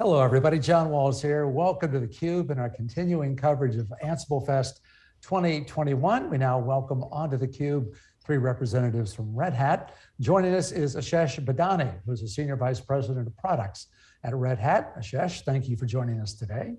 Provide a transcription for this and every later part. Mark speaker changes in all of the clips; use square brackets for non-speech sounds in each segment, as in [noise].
Speaker 1: Hello, everybody. John Walls here. Welcome to theCUBE and our continuing coverage of Ansible Fest 2021. We now welcome onto theCUBE three representatives from Red Hat. Joining us is Ashesh Badani, who's a Senior Vice President of Products at Red Hat. Ashesh, thank you for joining us today.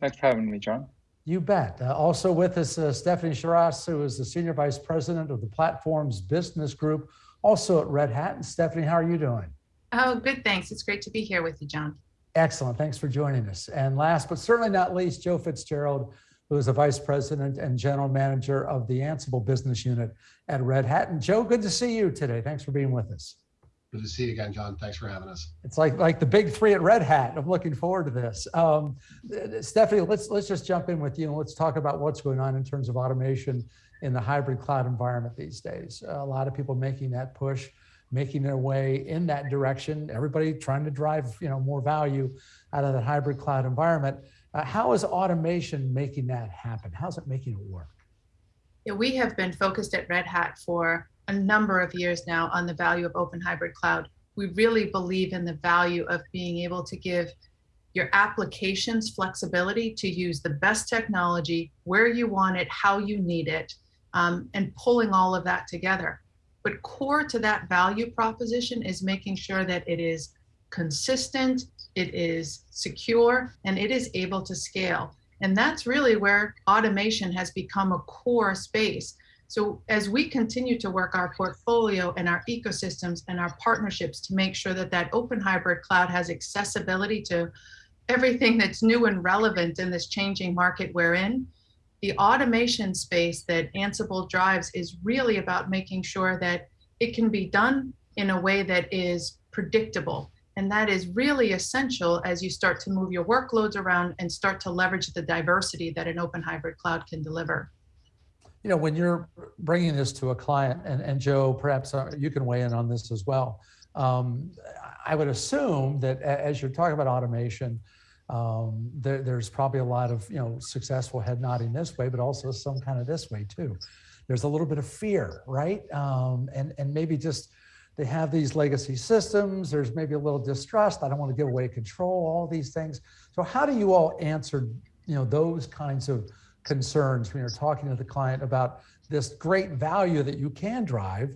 Speaker 2: Thanks for having me, John.
Speaker 1: You bet. Uh, also with us, uh, Stephanie Chiras, who is the Senior Vice President of the Platforms Business Group, also at Red Hat. And Stephanie, how are you doing?
Speaker 3: Oh, good, thanks. It's great to be here with you, John.
Speaker 1: Excellent, thanks for joining us. And last but certainly not least, Joe Fitzgerald, who is the Vice President and General Manager of the Ansible Business Unit at Red Hat. And Joe, good to see you today. Thanks for being with us.
Speaker 4: Good to see you again, John. Thanks for having us.
Speaker 1: It's like like the big three at Red Hat. I'm looking forward to this. Um, Stephanie, let's let's just jump in with you and let's talk about what's going on in terms of automation in the hybrid cloud environment these days. a lot of people making that push making their way in that direction, everybody trying to drive you know, more value out of that hybrid cloud environment. Uh, how is automation making that happen? How's it making it work?
Speaker 3: Yeah, we have been focused at Red Hat for a number of years now on the value of open hybrid cloud. We really believe in the value of being able to give your applications flexibility to use the best technology, where you want it, how you need it, um, and pulling all of that together. But core to that value proposition is making sure that it is consistent, it is secure, and it is able to scale. And that's really where automation has become a core space. So as we continue to work our portfolio and our ecosystems and our partnerships to make sure that that open hybrid cloud has accessibility to everything that's new and relevant in this changing market we're in, the automation space that Ansible drives is really about making sure that it can be done in a way that is predictable. And that is really essential as you start to move your workloads around and start to leverage the diversity that an open hybrid cloud can deliver.
Speaker 1: You know, when you're bringing this to a client, and, and Joe, perhaps uh, you can weigh in on this as well. Um, I would assume that as you're talking about automation, um, there, there's probably a lot of you know successful head nodding this way, but also some kind of this way too. There's a little bit of fear, right? Um, and and maybe just they have these legacy systems. There's maybe a little distrust. I don't want to give away control. All these things. So how do you all answer you know those kinds of concerns when you're talking to the client about this great value that you can drive,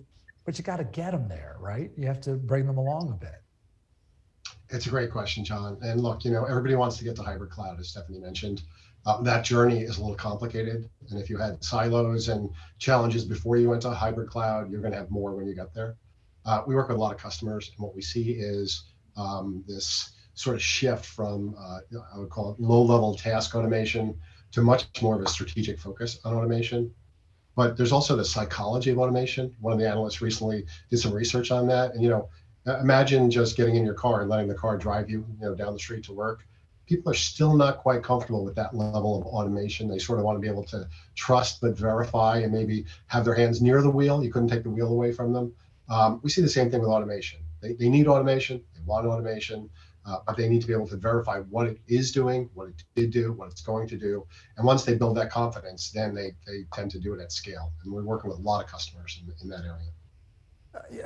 Speaker 1: but you got to get them there, right? You have to bring them along a bit.
Speaker 4: It's a great question, John. And look, you know, everybody wants to get to hybrid cloud, as Stephanie mentioned. Uh, that journey is a little complicated. And if you had silos and challenges before you went to hybrid cloud, you're going to have more when you get there. Uh, we work with a lot of customers, and what we see is um, this sort of shift from, uh, I would call it low-level task automation to much more of a strategic focus on automation. But there's also the psychology of automation. One of the analysts recently did some research on that. And, you know, imagine just getting in your car and letting the car drive you, you know, down the street to work. People are still not quite comfortable with that level of automation. They sort of want to be able to trust but verify and maybe have their hands near the wheel. You couldn't take the wheel away from them. Um, we see the same thing with automation. They, they need automation, they want automation, uh, but they need to be able to verify what it is doing, what it did do, what it's going to do. And once they build that confidence, then they, they tend to do it at scale. And we're working with a lot of customers in, in that area.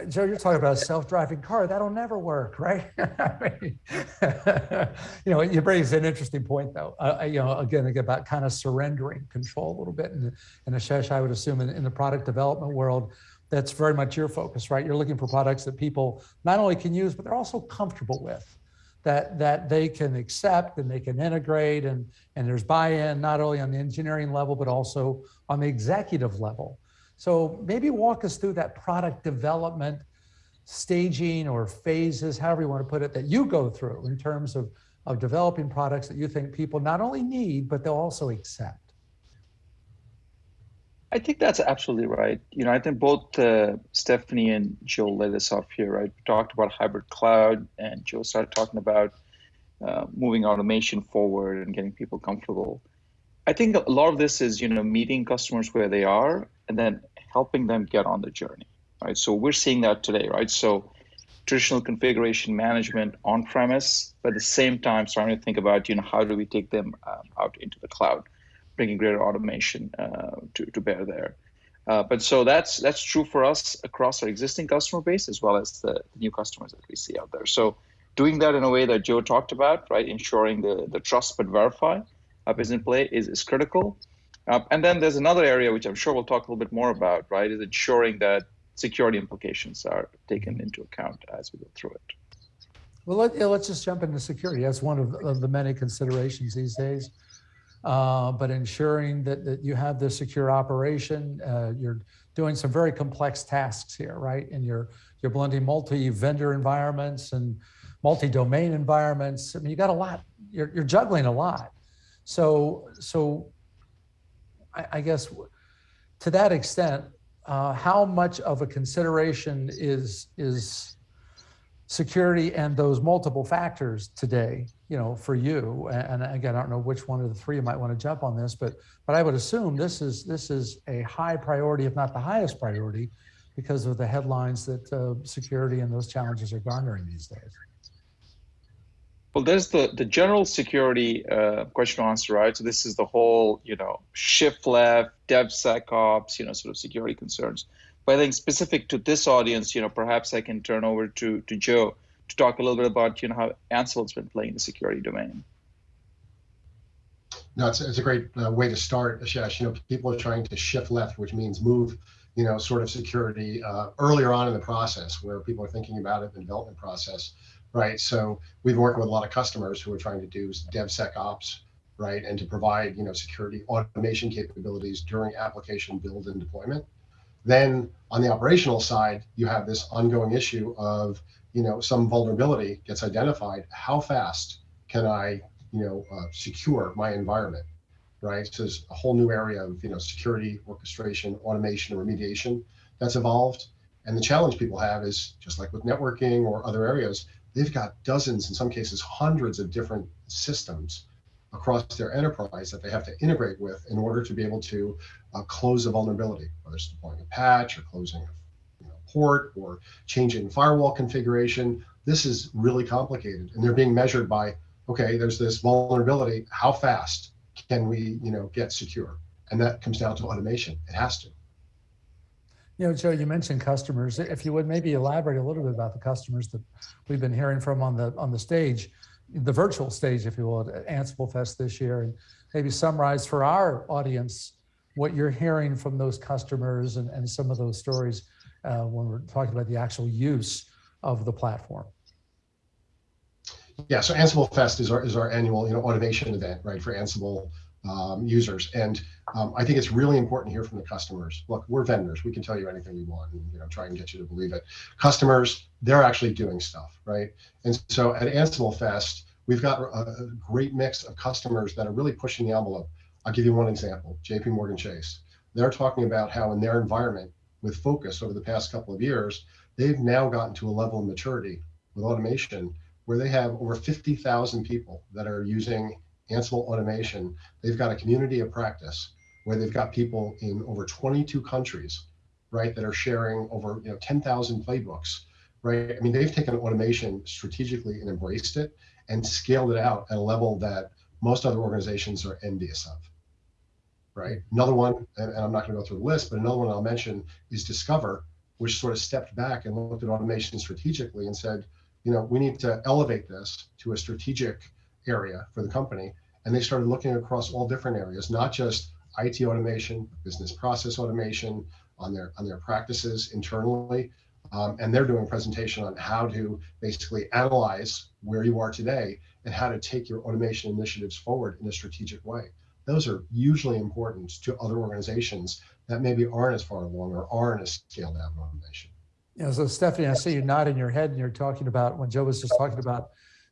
Speaker 1: Joe, you're talking about a self-driving car. That'll never work, right? [laughs] mean, [laughs] you know, you raise an interesting point, though. Uh, you know, again, about kind of surrendering control a little bit. And, and Ashesh, I would assume in, in the product development world, that's very much your focus, right? You're looking for products that people not only can use, but they're also comfortable with, that that they can accept and they can integrate, and and there's buy-in not only on the engineering level, but also on the executive level. So maybe walk us through that product development staging or phases, however you want to put it, that you go through in terms of, of developing products that you think people not only need, but they'll also accept.
Speaker 2: I think that's absolutely right. You know, I think both uh, Stephanie and Joe led us off here, right? We talked about hybrid cloud, and Joe started talking about uh, moving automation forward and getting people comfortable. I think a lot of this is, you know, meeting customers where they are and then helping them get on the journey, right? So we're seeing that today, right? So traditional configuration management on premise, but at the same time starting to think about, you know, how do we take them um, out into the cloud, bringing greater automation uh, to, to bear there. Uh, but so that's that's true for us across our existing customer base as well as the, new customers that we see out there. So doing that in a way that Joe talked about, right? Ensuring the, the trust but verify uh, is in play is, is critical. Uh, and then there's another area which I'm sure we'll talk a little bit more about, right? Is ensuring that security implications are taken into account as we go through it.
Speaker 1: Well, let, let's just jump into security. That's one of, of the many considerations these days. Uh, but ensuring that, that you have the secure operation, uh, you're doing some very complex tasks here, right? And you're, you're blending multi-vendor environments and multi-domain environments. I mean, you got a lot, you're, you're juggling a lot. So, so I, I guess to that extent, uh, how much of a consideration is, is security and those multiple factors today, you know, for you? And again, I don't know which one of the three you might want to jump on this, but but I would assume this is this is a high priority, if not the highest priority, because of the headlines that uh, security and those challenges are garnering these days.
Speaker 2: Well, there's the the general security uh, question answer, right? So this is the whole, you know, shift left, DevSecOps, you know, sort of security concerns. But I think specific to this audience, you know, perhaps I can turn over to, to Joe to talk a little bit about, you know, how Ansible's been playing the security domain.
Speaker 4: No, it's, it's a great uh, way to start, Ashesh. You know, people are trying to shift left, which means move, you know, sort of security uh, earlier on in the process where people are thinking about it in the development process, right? So we've worked with a lot of customers who are trying to do DevSecOps, right? And to provide, you know, security automation capabilities during application build and deployment. Then on the operational side, you have this ongoing issue of, you know, some vulnerability gets identified. How fast can I, you know, uh, secure my environment, right? So there's a whole new area of, you know, security, orchestration, automation, and remediation that's evolved. And the challenge people have is just like with networking or other areas, they've got dozens, in some cases, hundreds of different systems across their enterprise that they have to integrate with in order to be able to uh, close a vulnerability, whether it's deploying a patch or closing a you know, port or changing firewall configuration. This is really complicated, and they're being measured by okay, there's this vulnerability. How fast can we you know get secure? And that comes down to automation. It has to.
Speaker 1: You know, Joe, you mentioned customers. If you would maybe elaborate a little bit about the customers that we've been hearing from on the on the stage the virtual stage, if you will, at Ansible Fest this year, and maybe summarize for our audience what you're hearing from those customers and, and some of those stories uh, when we're talking about the actual use of the platform.
Speaker 4: Yeah, so Ansible Fest is our is our annual you know automation event, right, for Ansible um, users, and um, I think it's really important to hear from the customers. Look, we're vendors; we can tell you anything we want, and you know, try and get you to believe it. Customers, they're actually doing stuff, right? And so at Ansible Fest, we've got a, a great mix of customers that are really pushing the envelope. I'll give you one example: J.P. Morgan Chase. They're talking about how in their environment, with focus over the past couple of years, they've now gotten to a level of maturity with automation where they have over 50,000 people that are using Ansible automation. They've got a community of practice where they've got people in over 22 countries, right, that are sharing over you know 10,000 playbooks, right? I mean, they've taken automation strategically and embraced it and scaled it out at a level that most other organizations are envious of, right? Another one, and, and I'm not going to go through the list, but another one I'll mention is Discover, which sort of stepped back and looked at automation strategically and said, you know, we need to elevate this to a strategic area for the company. And they started looking across all different areas, not just IT automation, business process automation on their on their practices internally. Um, and they're doing a presentation on how to basically analyze where you are today and how to take your automation initiatives forward in a strategic way. Those are usually important to other organizations that maybe aren't as far along or aren't as scaled out in automation.
Speaker 1: Yeah, so Stephanie, I see you nodding your head and you're talking about when Joe was just talking about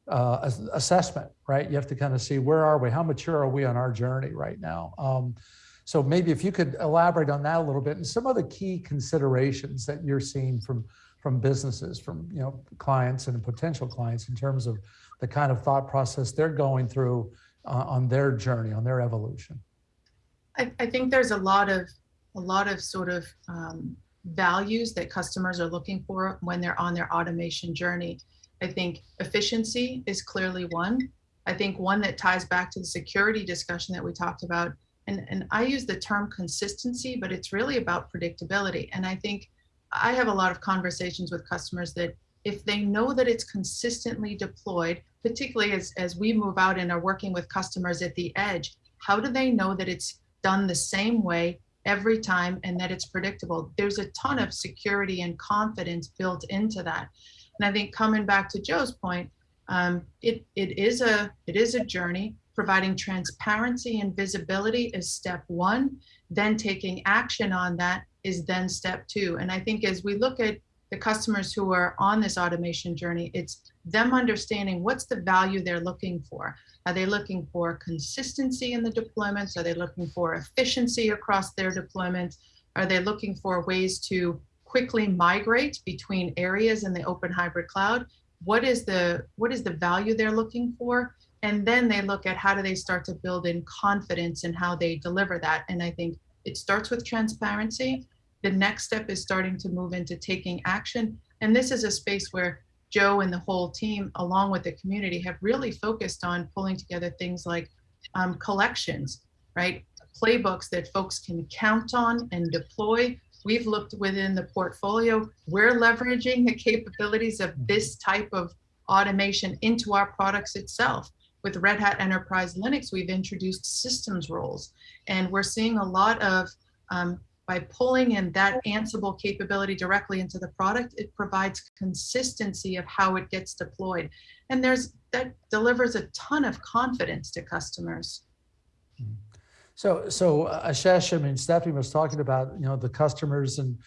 Speaker 1: uh, assessment, right? You have to kind of see where are we, how mature are we on our journey right now? Um, so maybe if you could elaborate on that a little bit and some of the key considerations that you're seeing from from businesses, from you know clients and potential clients in terms of the kind of thought process they're going through uh, on their journey, on their evolution.
Speaker 3: I, I, think there's a lot of a lot of sort of um, values that customers are looking for when they're on their automation journey. I think efficiency is clearly one. I think one that ties back to the security discussion that we talked about. And, and I use the term consistency, but it's really about predictability. And I think I have a lot of conversations with customers that if they know that it's consistently deployed, particularly as, as we move out and are working with customers at the edge, how do they know that it's done the same way every time and that it's predictable? There's a ton of security and confidence built into that. And I think coming back to Joe's point, um, it, it is a it is a journey. Providing transparency and visibility is step one. Then taking action on that is then step two. And I think as we look at the customers who are on this automation journey, it's them understanding what's the value they're looking for. Are they looking for consistency in the deployments? Are they looking for efficiency across their deployments? Are they looking for ways to quickly migrate between areas in the open hybrid cloud? What is the what is the value they're looking for? And then they look at how do they start to build in confidence in how they deliver that. And I think it starts with transparency. The next step is starting to move into taking action. And this is a space where Joe and the whole team, along with the community, have really focused on pulling together things like um, collections, right? Playbooks that folks can count on and deploy. We've looked within the portfolio. We're leveraging the capabilities of this type of automation into our products itself. With Red Hat Enterprise Linux, we've introduced systems roles, and we're seeing a lot of um, by pulling in that Ansible capability directly into the product, it provides consistency of how it gets deployed. And there's that delivers a ton of confidence to customers.
Speaker 1: So, so uh, Ashesh, I mean, Stephanie was talking about, you know, the customers and,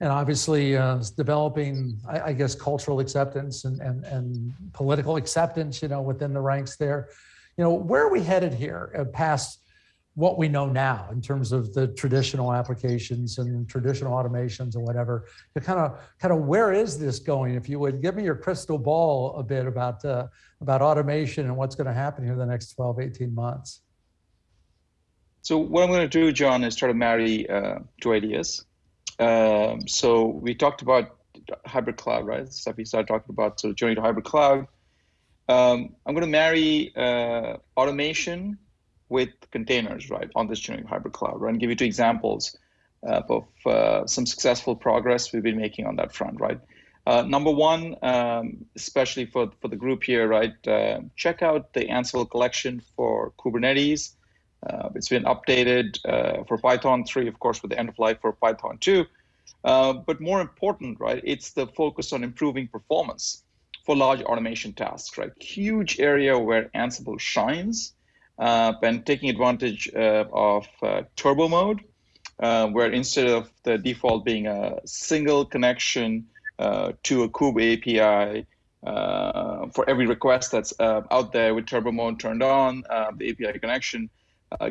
Speaker 1: and obviously uh, developing, I, I guess, cultural acceptance and, and, and political acceptance, you know, within the ranks there. You know, where are we headed here uh, past what we know now in terms of the traditional applications and traditional automations and whatever? To kind of kind of where is this going? If you would give me your crystal ball a bit about uh, about automation and what's going to happen here in the next 12 18 months
Speaker 2: so what i'm going to do john is try to marry uh, two ideas um, so we talked about hybrid cloud right stuff we started talking about of journey to hybrid cloud um, i'm going to marry uh, automation with containers, right, on this journey of hybrid cloud, right? And give you two examples uh, of uh, some successful progress we've been making on that front, right? Uh, number one, um, especially for, for the group here, right, uh, check out the Ansible collection for Kubernetes. Uh, it's been updated uh, for Python 3, of course, with the end of life for Python 2. but more important, right, it's the focus on improving performance for large automation tasks, right? Huge area where Ansible shines uh, and taking advantage uh, of uh, turbo mode, where instead of the default being a single connection to a Kube API, uh, for every request that's uh, out there with turbo mode turned on, uh, the API connection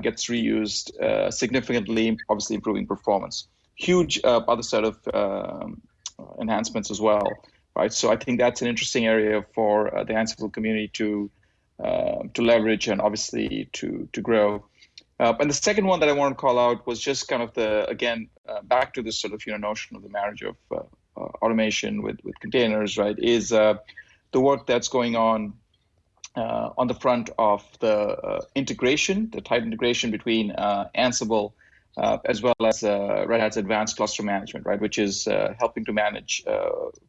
Speaker 2: gets reused significantly, obviously improving performance. Huge other set of um, enhancements as well, right? So I think that's an interesting area for the Ansible community to uh, to leverage and obviously to to grow. Uh, and the second one that I want to call out was just kind of the again uh, back to this sort of you know notion of the marriage of uh, uh, automation with with containers, right? Is the work that's going on on the front of the integration, the tight integration between Ansible. as well as Red Hat's advanced cluster management, right, which is helping to manage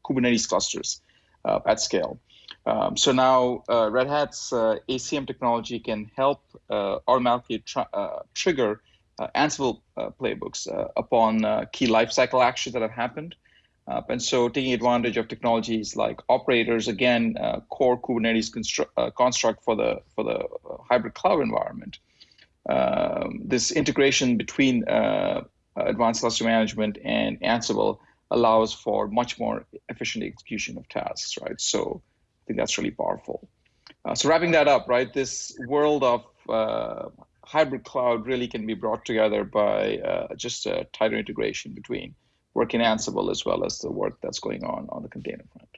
Speaker 2: Kubernetes clusters at scale. Um, so now uh, Red Hat's uh, ACM technology can help uh, automatically tr uh, trigger uh, Ansible uh, playbooks upon key lifecycle actions that have happened. And so taking advantage of technologies like operators, again, core Kubernetes construct for the, for the hybrid cloud environment. Um, this integration between advanced cluster management and Ansible allows for much more efficient execution of tasks, right? So I think that's really powerful. Uh, so wrapping that up, right, this world of uh, hybrid cloud really can be brought together by uh, just a tighter integration between work in Ansible as well as the work that's going on on the container front.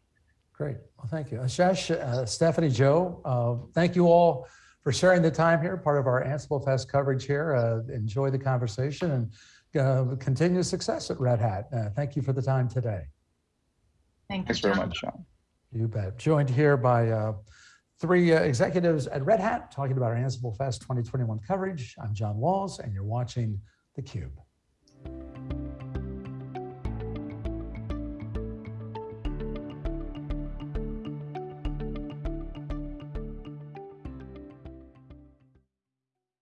Speaker 1: Great. Well, thank you. Ashesh, uh, Stephanie, Joe, uh, thank you all for sharing the time here, part of our Ansible Fest coverage here. Uh, enjoy the conversation and continue success at Red Hat. thank you for the time today.
Speaker 3: Thank
Speaker 2: Thanks very much, Sean.
Speaker 1: You bet. Joined here by uh, three uh, executives at Red Hat talking about our Ansible Fest 2021 coverage. I'm John Walls, and you're watching theCUBE.